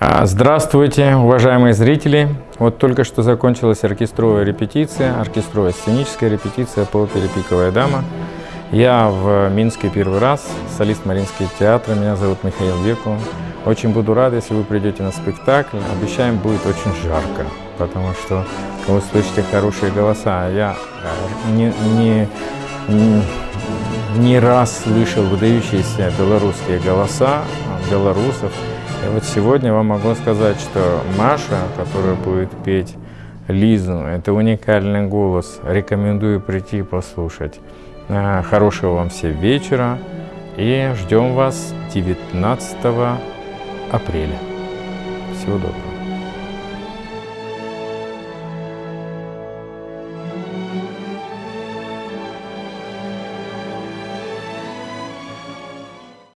А, Здравствуйте, уважаемые зрители! Вот только что закончилась оркестровая репетиция, оркестровая сценическая репетиция по опере «Пиковая дама». Я в Минске первый раз, солист Мариинского театра, меня зовут Михаил Веку. Очень буду рад, если вы придете на спектакль. Обещаем, будет очень жарко, потому что вы слышите хорошие голоса. Я э, не, не, не, не раз слышал выдающиеся белорусские голоса белорусов. И вот сегодня вам могу сказать, что Маша, которая будет петь Лизу, это уникальный голос. Рекомендую прийти послушать. А, хорошего вам всем вечера и ждем вас 19 апреля. Всего доброго.